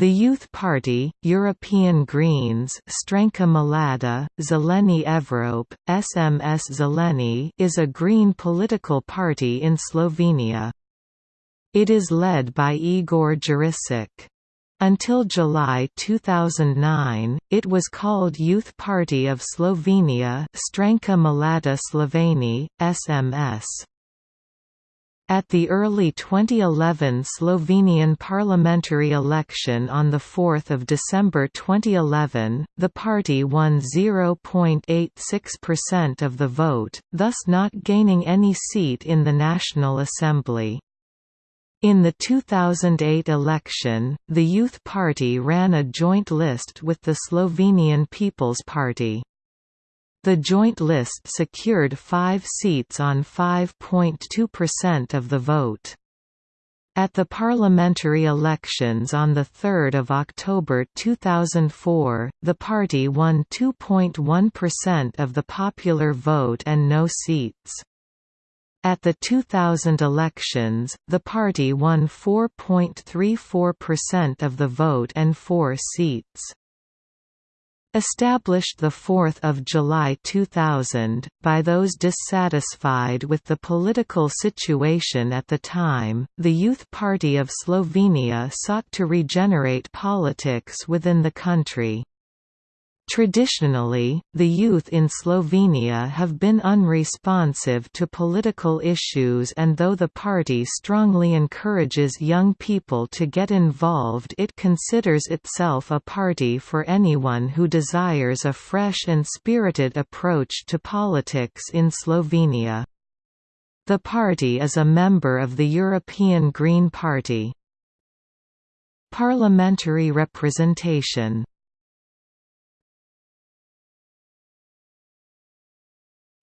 The Youth Party, European Greens Stranka Mladih, Zeleni Evrope, SMS Zeleni is a green political party in Slovenia. It is led by Igor Jurisic. Until July 2009, it was called Youth Party of Slovenia Stranka Mladih Slovenije, SMS. At the early 2011 Slovenian parliamentary election on 4 December 2011, the party won 0.86% of the vote, thus not gaining any seat in the National Assembly. In the 2008 election, the Youth Party ran a joint list with the Slovenian People's Party. The joint list secured five seats on 5.2% of the vote. At the parliamentary elections on 3 October 2004, the party won 2.1% of the popular vote and no seats. At the 2000 elections, the party won 4.34% of the vote and four seats. Established 4 July 2000, by those dissatisfied with the political situation at the time, the Youth Party of Slovenia sought to regenerate politics within the country. Traditionally, the youth in Slovenia have been unresponsive to political issues and though the party strongly encourages young people to get involved it considers itself a party for anyone who desires a fresh and spirited approach to politics in Slovenia. The party is a member of the European Green Party. Parliamentary representation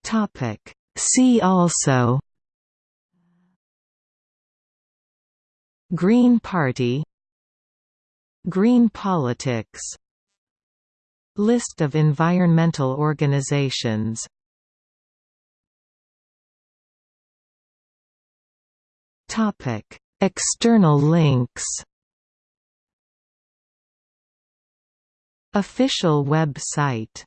Topic. See also. Green Party. Green politics. List of environmental organizations. Topic. External links. Official website